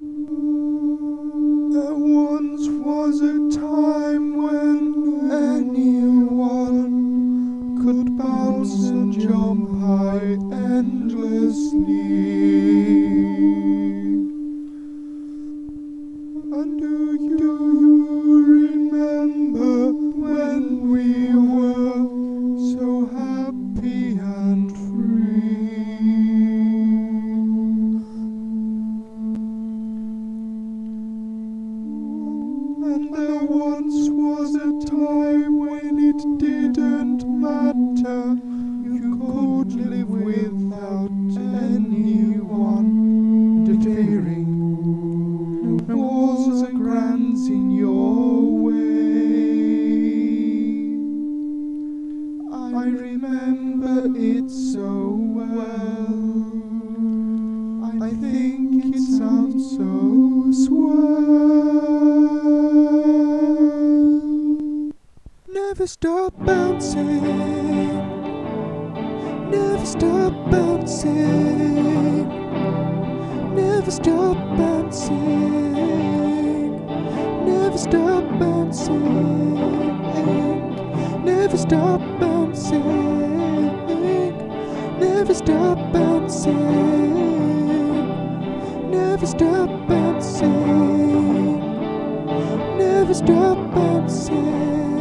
There once was a time when anyone could bounce and jump high endlessly. There once was a time when it didn't matter. You could live without anyone interfering. No walls or grants in your way. I remember it so well. I think it sounds so Never stop bouncing. Never stop bouncing. Never stop bouncing. Never stop bouncing. Never stop bouncing. Never stop bouncing. Never stop bouncing. Never stop bouncing.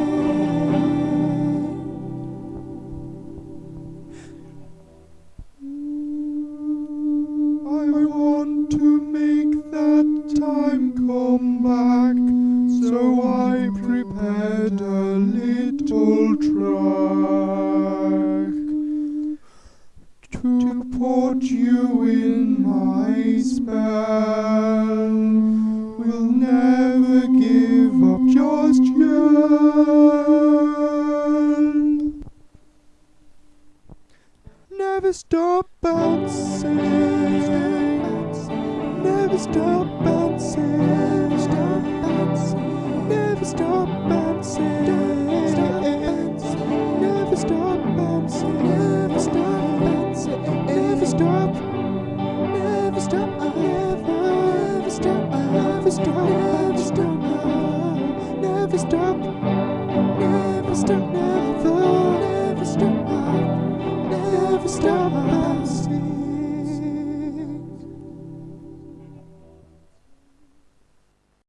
To put you in my spell. We'll never give up just yet. Never stop bouncing. Never stop bouncing. Stop. Never stop. Never. Never stop. Never stop.